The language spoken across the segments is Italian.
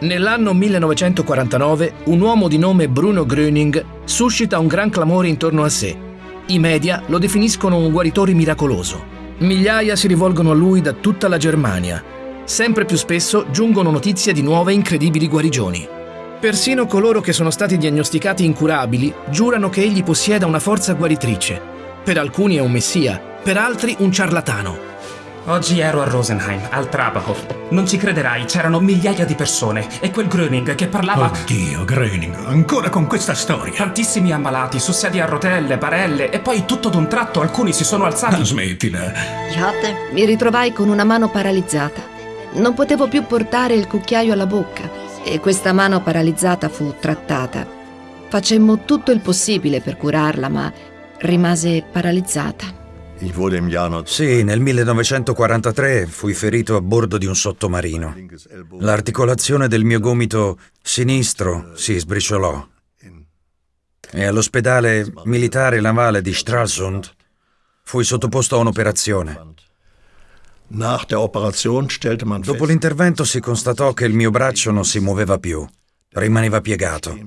Nell'anno 1949 un uomo di nome Bruno Gröning suscita un gran clamore intorno a sé. I media lo definiscono un guaritore miracoloso. Migliaia si rivolgono a lui da tutta la Germania. Sempre più spesso giungono notizie di nuove incredibili guarigioni. Persino coloro che sono stati diagnosticati incurabili giurano che egli possieda una forza guaritrice. Per alcuni è un messia, per altri un ciarlatano. Oggi ero a Rosenheim, al Trabachhof. Non ci crederai, c'erano migliaia di persone e quel Gröning che parlava... Oddio, Gröning, ancora con questa storia. Tantissimi ammalati, su sedie a rotelle, barelle e poi tutto d'un tratto alcuni si sono alzati. Ah, smettila. Mi ritrovai con una mano paralizzata. Non potevo più portare il cucchiaio alla bocca e questa mano paralizzata fu trattata. Facemmo tutto il possibile per curarla, ma rimase paralizzata. Sì, nel 1943 fui ferito a bordo di un sottomarino. L'articolazione del mio gomito sinistro si sbriciolò e all'ospedale militare navale di Stralsund fui sottoposto a un'operazione. Dopo l'intervento si constatò che il mio braccio non si muoveva più, rimaneva piegato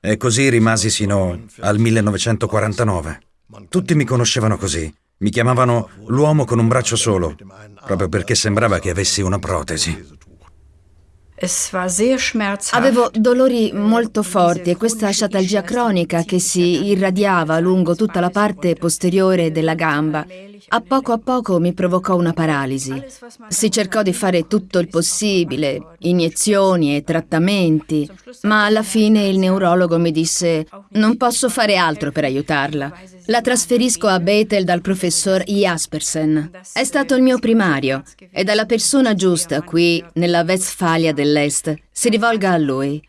e così rimasi sino al 1949. Tutti mi conoscevano così. Mi chiamavano l'uomo con un braccio solo, proprio perché sembrava che avessi una protesi. Avevo dolori molto forti e questa sciatalgia cronica che si irradiava lungo tutta la parte posteriore della gamba. A poco a poco mi provocò una paralisi. Si cercò di fare tutto il possibile, iniezioni e trattamenti, ma alla fine il neurologo mi disse non posso fare altro per aiutarla. La trasferisco a Bethel dal professor Jaspersen. È stato il mio primario. Ed è la persona giusta qui, nella Westfalia dell'Est. Si rivolga a lui.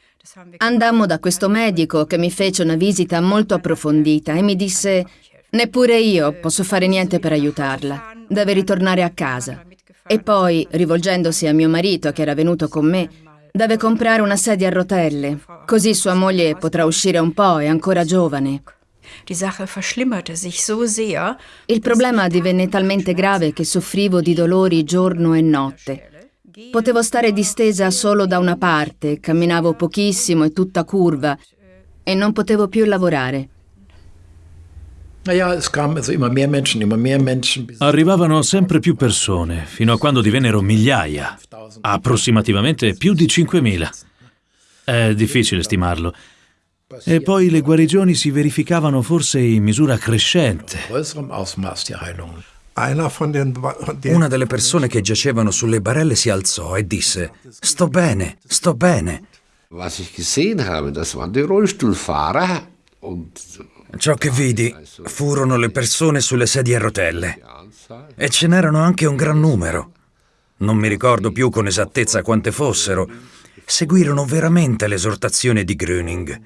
Andammo da questo medico che mi fece una visita molto approfondita e mi disse neppure io posso fare niente per aiutarla. Deve ritornare a casa. E poi, rivolgendosi a mio marito che era venuto con me, deve comprare una sedia a rotelle, così sua moglie potrà uscire un po', è ancora giovane. Il problema divenne talmente grave che soffrivo di dolori giorno e notte. Potevo stare distesa solo da una parte, camminavo pochissimo e tutta curva e non potevo più lavorare. Arrivavano sempre più persone, fino a quando divennero migliaia, approssimativamente più di 5.000. È difficile stimarlo. E poi le guarigioni si verificavano forse in misura crescente. Una delle persone che giacevano sulle barelle si alzò e disse: Sto bene, sto bene. Ciò che vidi furono le persone sulle sedie a rotelle. E ce n'erano anche un gran numero. Non mi ricordo più con esattezza quante fossero. Seguirono veramente l'esortazione di Gröning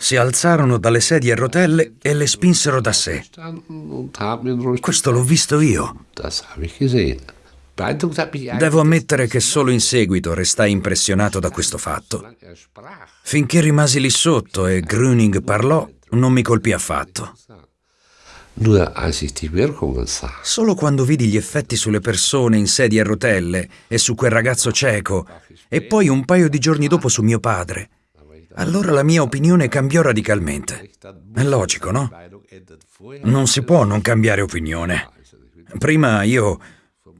si alzarono dalle sedie a rotelle e le spinsero da sé. Questo l'ho visto io. Devo ammettere che solo in seguito restai impressionato da questo fatto. Finché rimasi lì sotto e Gröning parlò, non mi colpì affatto. Solo quando vidi gli effetti sulle persone in sedie a rotelle e su quel ragazzo cieco, e poi un paio di giorni dopo su mio padre, allora la mia opinione cambiò radicalmente. È logico, no? Non si può non cambiare opinione. Prima io...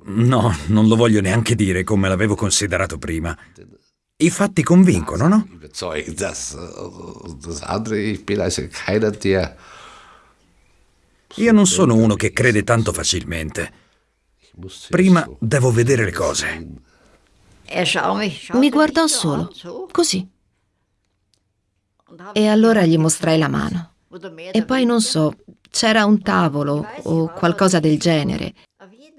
No, non lo voglio neanche dire come l'avevo considerato prima. I fatti convincono, no? Io non sono uno che crede tanto facilmente. Prima devo vedere le cose. Mi guardò solo, così. E allora gli mostrai la mano. E poi non so, c'era un tavolo o qualcosa del genere.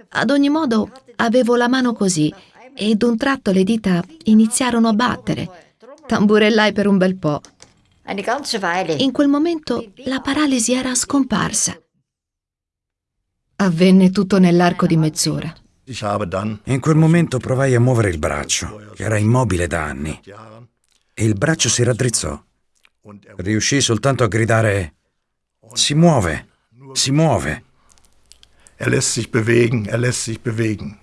Ad ogni modo avevo la mano così e d'un tratto le dita iniziarono a battere. Tamburellai per un bel po'. In quel momento la paralisi era scomparsa. Avvenne tutto nell'arco di mezz'ora. In quel momento provai a muovere il braccio, che era immobile da anni, e il braccio si raddrizzò. Riuscì soltanto a gridare Si muove, si muove. Er lässt sich bewegen, er lässt sich bewegen.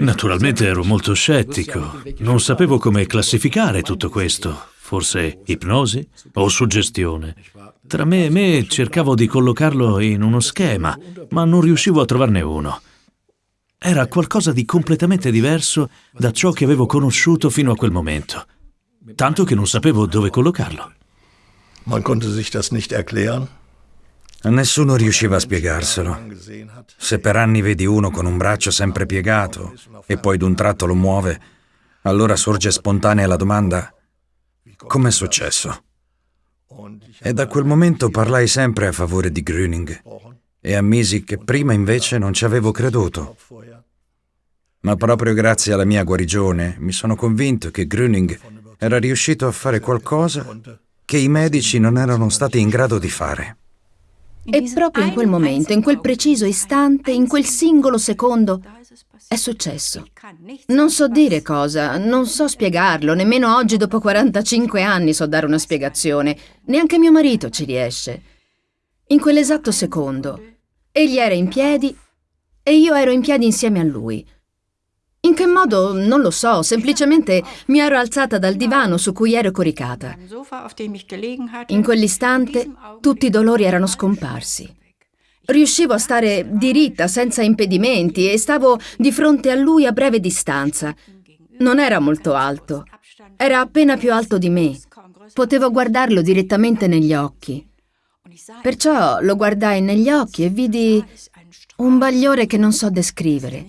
Naturalmente ero molto scettico, non sapevo come classificare tutto questo, forse ipnosi o suggestione. Tra me e me cercavo di collocarlo in uno schema, ma non riuscivo a trovarne uno. Era qualcosa di completamente diverso da ciò che avevo conosciuto fino a quel momento, tanto che non sapevo dove collocarlo. Man konnte sich das nicht erklären. Nessuno riusciva a spiegarselo. Se per anni vedi uno con un braccio sempre piegato e poi d'un tratto lo muove, allora sorge spontanea la domanda com'è successo? E da quel momento parlai sempre a favore di Gröning e ammisi che prima invece non ci avevo creduto. Ma proprio grazie alla mia guarigione mi sono convinto che Gröning era riuscito a fare qualcosa che i medici non erano stati in grado di fare. E proprio in quel momento, in quel preciso istante, in quel singolo secondo, è successo. Non so dire cosa, non so spiegarlo, nemmeno oggi dopo 45 anni so dare una spiegazione, neanche mio marito ci riesce. In quell'esatto secondo, egli era in piedi e io ero in piedi insieme a lui. In che modo? Non lo so, semplicemente mi ero alzata dal divano su cui ero coricata. In quell'istante tutti i dolori erano scomparsi. Riuscivo a stare diritta, senza impedimenti, e stavo di fronte a lui a breve distanza. Non era molto alto, era appena più alto di me. Potevo guardarlo direttamente negli occhi. Perciò lo guardai negli occhi e vidi un bagliore che non so descrivere.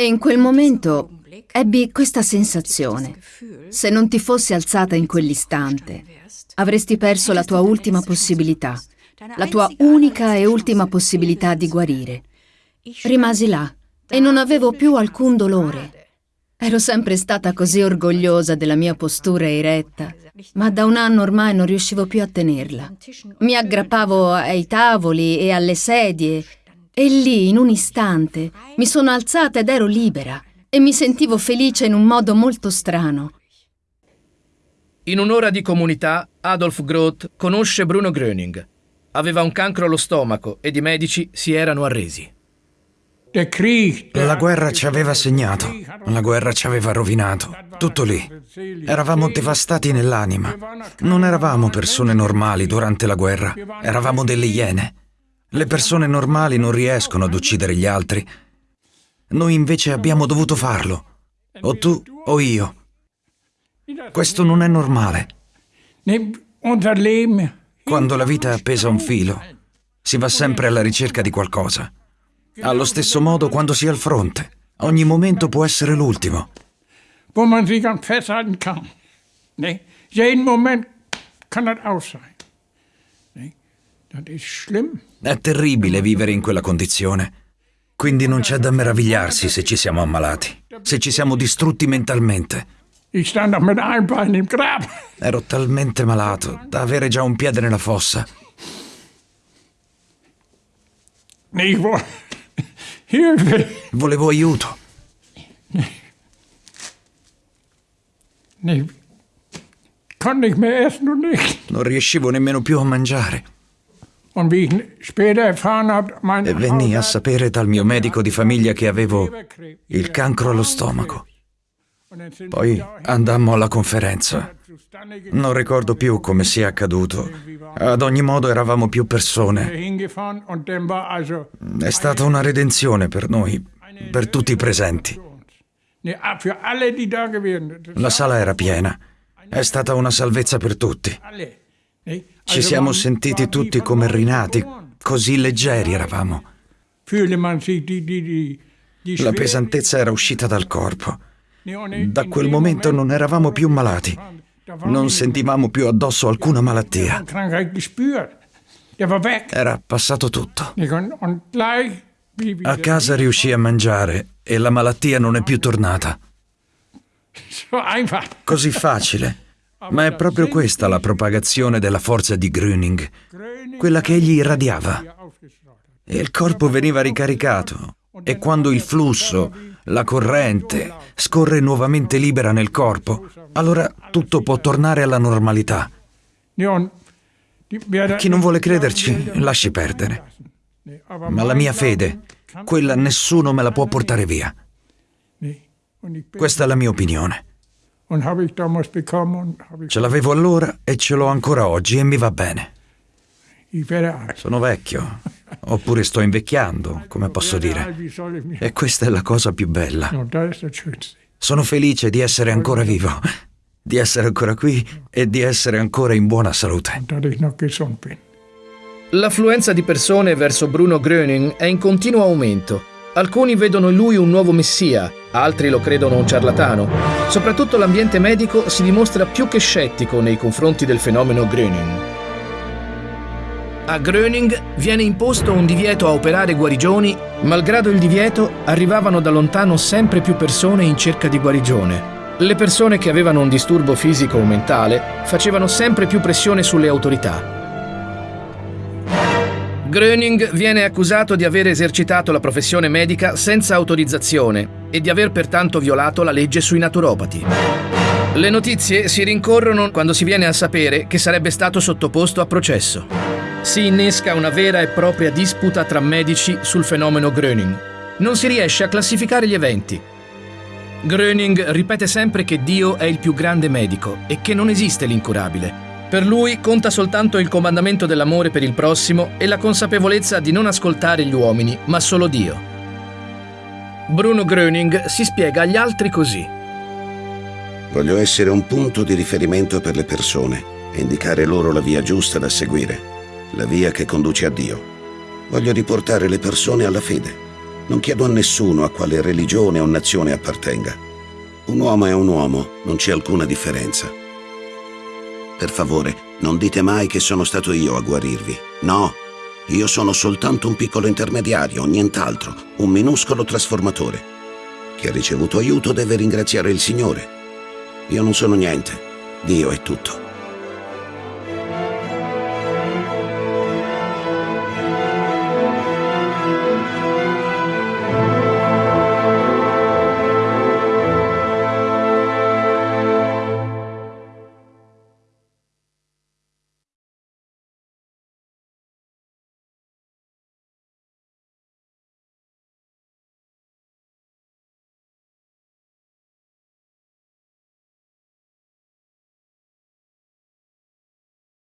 E in quel momento ebbi questa sensazione. Se non ti fossi alzata in quell'istante, avresti perso la tua ultima possibilità, la tua unica e ultima possibilità di guarire. Rimasi là e non avevo più alcun dolore. Ero sempre stata così orgogliosa della mia postura eretta, ma da un anno ormai non riuscivo più a tenerla. Mi aggrappavo ai tavoli e alle sedie e lì, in un istante, mi sono alzata ed ero libera e mi sentivo felice in un modo molto strano. In un'ora di comunità, Adolf Groth conosce Bruno Gröning. Aveva un cancro allo stomaco ed i medici si erano arresi. La guerra ci aveva segnato, la guerra ci aveva rovinato, tutto lì. Eravamo devastati nell'anima. Non eravamo persone normali durante la guerra, eravamo delle iene. Le persone normali non riescono ad uccidere gli altri. Noi invece abbiamo dovuto farlo. O tu o io. Questo non è normale. Quando la vita è appesa a un filo, si va sempre alla ricerca di qualcosa. Allo stesso modo quando si è al fronte. Ogni momento può essere l'ultimo. Wo man sich an festhalten kann. Nee? Jeden Moment kann das aus sein. È terribile vivere in quella condizione. Quindi non c'è da meravigliarsi se ci siamo ammalati, se ci siamo distrutti mentalmente. Ero talmente malato da avere già un piede nella fossa. Volevo aiuto. Non riuscivo nemmeno più a mangiare. E venni a sapere dal mio medico di famiglia che avevo il cancro allo stomaco. Poi andammo alla conferenza. Non ricordo più come sia accaduto. Ad ogni modo eravamo più persone. È stata una redenzione per noi, per tutti i presenti. ah. La sala era piena. È stata una salvezza per tutti. Ci siamo sentiti tutti come rinati, così leggeri eravamo. La pesantezza era uscita dal corpo. Da quel momento Moment- non eravamo più malati. Non sentivamo più addosso alcuna malattia. Era passato tutto. A casa riuscì a mangiare e la malattia non è più tornata. Così facile. Ma è proprio questa la propagazione della forza di Gröning, quella che egli irradiava. E il corpo veniva ricaricato. E quando il flusso, la corrente, scorre nuovamente libera nel corpo, allora tutto può tornare alla normalità. Chi non vuole crederci, lasci perdere. Ma la mia fede quella nessuno me la può portare via. Questa è la mia opinione. Ce l'avevo allora e ce l'ho ancora oggi e mi va bene. Sono vecchio, oppure sto invecchiando, come posso dire. E questa è la cosa più bella. Sono felice di essere ancora vivo, di essere ancora qui e di essere ancora in buona salute. L'affluenza di persone verso Bruno Gröning è in continuo aumento. Alcuni vedono in lui un nuovo messia, altri lo credono un ciarlatano. Soprattutto l'ambiente medico si dimostra più che scettico nei confronti del fenomeno Gröning. A Gröning viene imposto un divieto a operare guarigioni, malgrado il divieto arrivavano da lontano sempre più persone in cerca di guarigione. Le persone che avevano un disturbo fisico o mentale facevano sempre più pressione sulle autorità. Gröning viene accusato di aver esercitato la professione medica senza autorizzazione e di aver pertanto violato la legge sui naturopati. Le notizie si rincorrono quando si viene a sapere che sarebbe stato sottoposto a processo si innesca una vera e propria disputa tra medici sul fenomeno Gröning. Non si riesce a classificare gli eventi. Gröning ripete sempre che Dio è il più grande medico e che non esiste l'incurabile. Per lui conta soltanto il comandamento dell'amore per il prossimo e la consapevolezza di non ascoltare gli uomini, ma solo Dio. Bruno Gröning si spiega agli altri così. Voglio essere un punto di riferimento per le persone e indicare loro la via giusta da seguire la via che conduce a Dio. Voglio riportare le persone alla fede. Non chiedo a nessuno a quale religione o nazione appartenga. Un uomo è un uomo, non c'è alcuna differenza. Per favore, non dite mai che sono stato io a guarirvi. No, io sono soltanto un piccolo intermediario, nient'altro, un minuscolo trasformatore. Chi ha ricevuto aiuto deve ringraziare il Signore. Io non sono niente, Dio è tutto.